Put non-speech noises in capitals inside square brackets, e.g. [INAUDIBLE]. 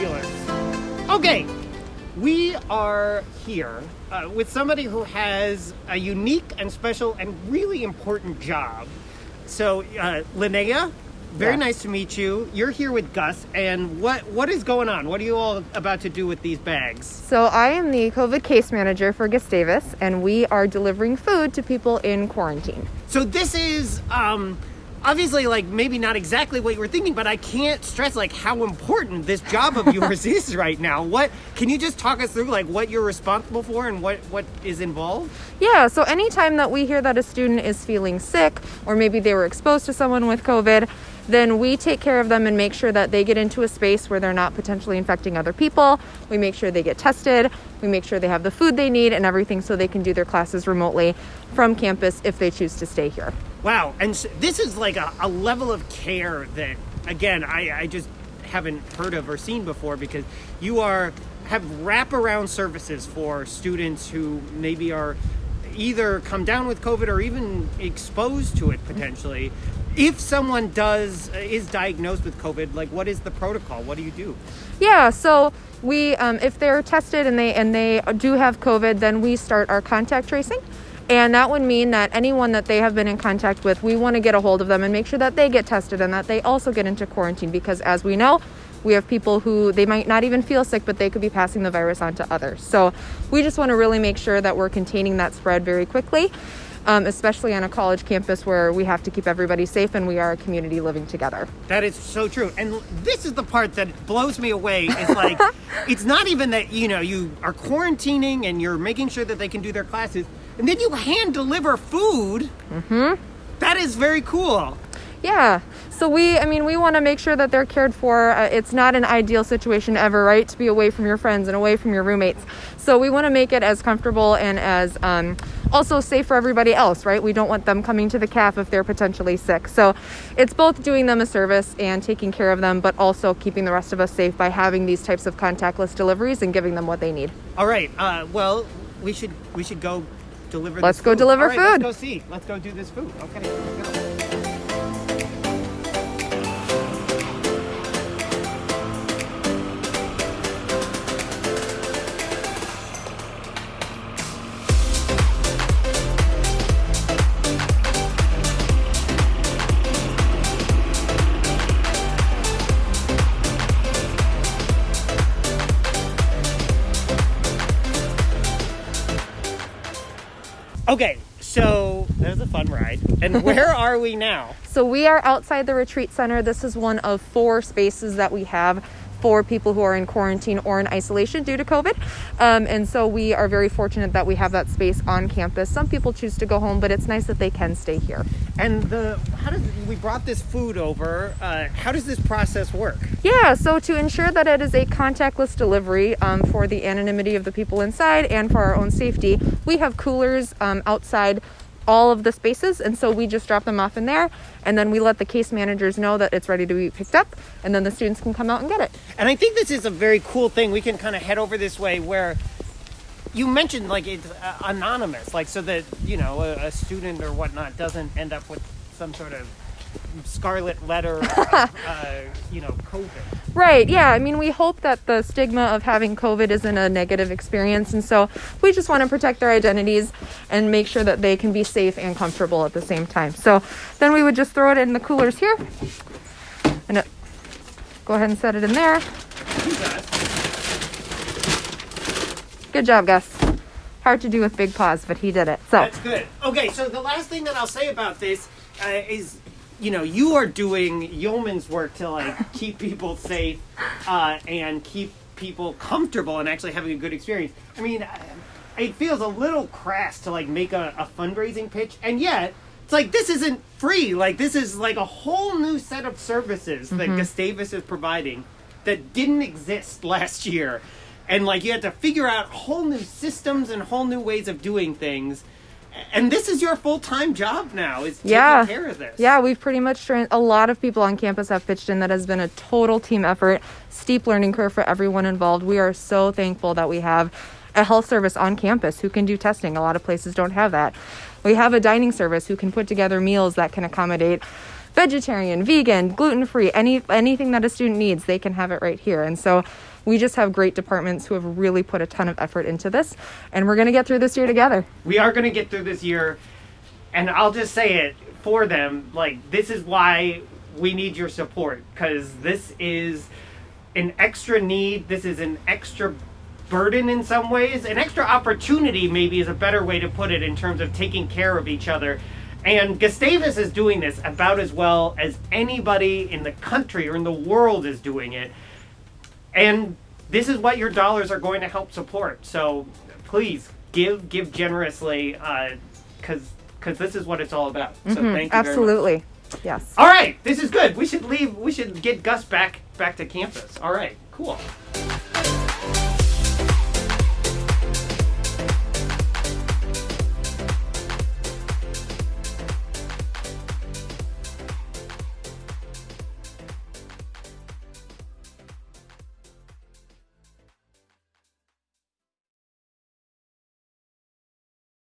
Fabulous. Okay, we are here uh, with somebody who has a unique and special and really important job. So, uh, Linnea, very nice to meet you. You're here with Gus, and what what is going on? What are you all about to do with these bags? So I am the COVID case manager for Gustavus, and we are delivering food to people in quarantine. So this is um, obviously like maybe not exactly what you were thinking, but I can't stress like how important this job of yours [LAUGHS] is right now. What can you just talk us through like what you're responsible for and what what is involved? Yeah, so anytime that we hear that a student is feeling sick, or maybe they were exposed to someone with COVID, then we take care of them and make sure that they get into a space where they're not potentially infecting other people. We make sure they get tested. We make sure they have the food they need and everything so they can do their classes remotely from campus if they choose to stay here. Wow, and s this is like a, a level of care that again I, I just haven't heard of or seen before because you are have wraparound services for students who maybe are either come down with COVID or even exposed to it potentially. If someone does uh, is diagnosed with COVID, like what is the protocol? What do you do? Yeah, so we um, if they're tested and they and they do have COVID, then we start our contact tracing. And that would mean that anyone that they have been in contact with, we want to get a hold of them and make sure that they get tested and that they also get into quarantine because as we know, we have people who they might not even feel sick, but they could be passing the virus on to others. So we just want to really make sure that we're containing that spread very quickly, um, especially on a college campus where we have to keep everybody safe and we are a community living together. That is so true. And this is the part that blows me away It's like [LAUGHS] it's not even that, you know, you are quarantining and you're making sure that they can do their classes and then you hand deliver food. Mhm. That is very cool. Yeah. So we, I mean, we want to make sure that they're cared for. Uh, it's not an ideal situation ever, right? To be away from your friends and away from your roommates. So we want to make it as comfortable and as um, also safe for everybody else, right? We don't want them coming to the CAF if they're potentially sick. So it's both doing them a service and taking care of them, but also keeping the rest of us safe by having these types of contactless deliveries and giving them what they need. All right. Uh, well, we should we should go deliver Let's this go food. deliver right, food. Let's go see. Let's go do this food. Okay. Okay. So that was a fun ride. And [LAUGHS] where are we now? So we are outside the retreat center. This is one of four spaces that we have for people who are in quarantine or in isolation due to COVID. Um, and so we are very fortunate that we have that space on campus. Some people choose to go home, but it's nice that they can stay here. And the how does we brought this food over? Uh, how does this process work? Yeah, so to ensure that it is a contactless delivery um, for the anonymity of the people inside and for our own safety, we have coolers um, outside all of the spaces. And so we just drop them off in there and then we let the case managers know that it's ready to be picked up and then the students can come out and get it. And I think this is a very cool thing. We can kind of head over this way where you mentioned like it's uh, anonymous, like so that you know a, a student or whatnot doesn't end up with some sort of scarlet letter, of, [LAUGHS] uh, you know, COVID. Right. Yeah. I mean, we hope that the stigma of having COVID isn't a negative experience. And so we just want to protect their identities and make sure that they can be safe and comfortable at the same time. So then we would just throw it in the coolers here and it, go ahead and set it in there. Good job, Gus. Hard to do with big paws, but he did it. So That's good. Okay, so the last thing that I'll say about this uh, is, you know, you are doing yeoman's work to like [LAUGHS] keep people safe uh, and keep people comfortable and actually having a good experience. I mean, it feels a little crass to like make a, a fundraising pitch, and yet it's like this isn't free. Like this is like a whole new set of services that Gustavus is providing that didn't exist last year. And like you had to figure out whole new systems and whole new ways of doing things. And this is your full time job now, is taking Yeah. care of this. Yeah, we've pretty much trained a lot of people on campus have pitched in. That has been a total team effort, steep learning curve for everyone involved. We are so thankful that we have a health service on campus who can do testing. A lot of places don't have that. We have a dining service who can put together meals that can accommodate vegetarian, vegan, gluten free, any anything that a student needs, they can have it right here. And so We just have great departments who have really put a ton of effort into this, and we're going to get through this year together. We are going to get through this year, and I'll just say it for them. Like this is why we need your support because this is an extra need. This is an extra burden in some ways, an extra opportunity, maybe is a better way to put it in terms of taking care of each other. And Gustavus is doing this about as well as anybody in the country or in the world is doing it. And this is what your dollars are going to help support. So please give, give generously, because uh, because this is what it's all about. So mm-hmm, thank you. Absolutely. Yes. All right, this is good. We should leave. We should get Gus back back to campus. All right, cool.